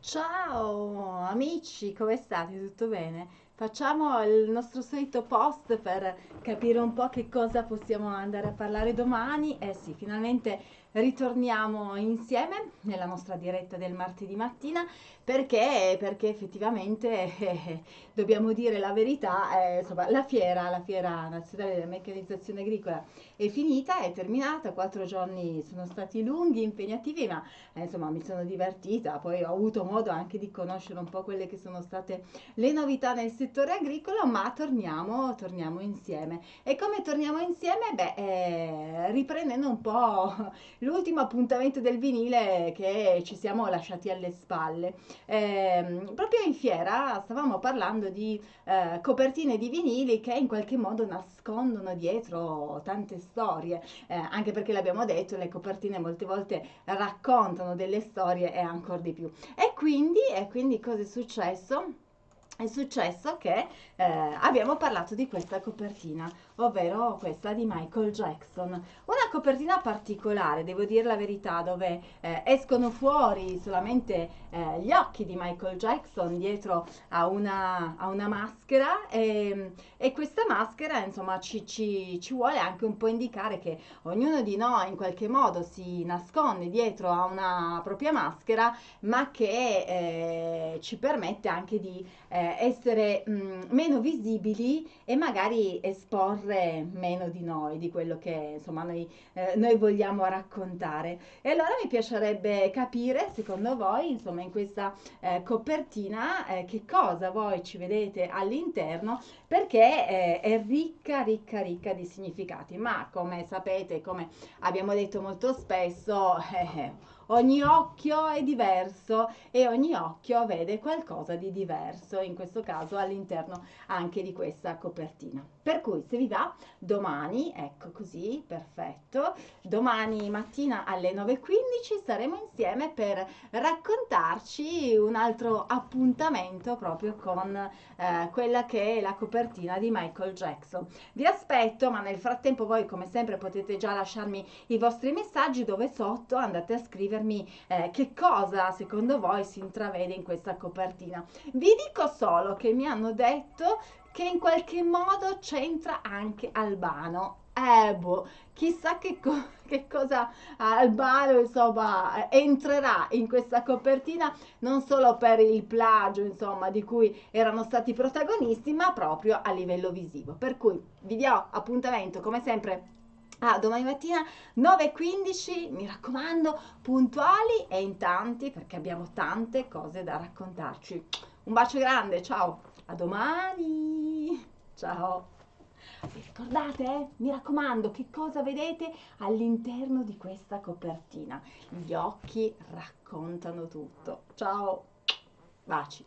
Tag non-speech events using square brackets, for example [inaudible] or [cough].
Ciao amici, come state? Tutto bene? Facciamo il nostro solito post per capire un po' che cosa possiamo andare a parlare domani. Eh sì, finalmente ritorniamo insieme nella nostra diretta del martedì mattina perché, perché effettivamente eh, [laughs] dobbiamo dire la verità, eh, insomma, la fiera, la fiera nazionale della meccanizzazione agricola è finita, è terminata, quattro giorni sono stati lunghi, impegnativi, ma eh, insomma mi sono divertita, poi ho avuto modo anche di conoscere un po' quelle che sono state le novità nel settore agricolo, ma torniamo, torniamo insieme. E come torniamo insieme? Beh, eh, riprendendo un po' [laughs] l'ultimo appuntamento del vinile che ci siamo lasciati alle spalle. Eh, proprio in fiera stavamo parlando di eh, copertine di vinili che in qualche modo nascondono dietro tante storie, eh, anche perché l'abbiamo detto, le copertine molte volte raccontano delle storie e ancora di più. E quindi, e quindi cosa è successo? È successo che eh, abbiamo parlato di questa copertina, ovvero questa di Michael Jackson. Una copertina particolare, devo dire la verità, dove eh, escono fuori solamente eh, gli occhi di Michael Jackson dietro a una, a una maschera e, e, questa maschera insomma ci, ci, ci, vuole anche un po' indicare che ognuno di noi in qualche modo si nasconde dietro a una propria maschera, ma che eh, ci permette anche di eh, essere mh, mm, meno visibili e magari esporre meno di noi, di quello che insomma noi, eh, noi vogliamo raccontare. E allora mi piacerebbe capire, secondo voi, insomma, in questa eh, copertina, eh, che cosa voi ci vedete all'interno, perché eh, è ricca, ricca, ricca di significati. Ma come sapete, come abbiamo detto molto spesso, [laughs] eh, ogni occhio è diverso e ogni occhio vede qualcosa di diverso, in questo caso all'interno anche di questa copertina. Per cui se vi va, domani, ecco così, perfetto, domani mattina alle 9.15 saremo insieme per raccontarci un altro appuntamento proprio con eh, quella che è la copertina di Michael Jackson. Vi aspetto, ma nel frattempo voi come sempre potete già lasciarmi i vostri messaggi dove sotto andate a scrivere scrivermi eh, che cosa secondo voi si intravede in questa copertina. Vi dico solo che mi hanno detto che in qualche modo c'entra anche Albano. Eh, boh, chissà che, co [laughs] che cosa Albano insomma entrerà in questa copertina non solo per il plagio insomma di cui erano stati protagonisti ma proprio a livello visivo per cui vi do appuntamento come sempre Ah, domani mattina 9.15, mi raccomando, puntuali e in tanti perché abbiamo tante cose da raccontarci. Un bacio grande, ciao, a domani, ciao. Vi ricordate, eh? mi raccomando, che cosa vedete all'interno di questa copertina? Gli occhi raccontano tutto. Ciao, baci.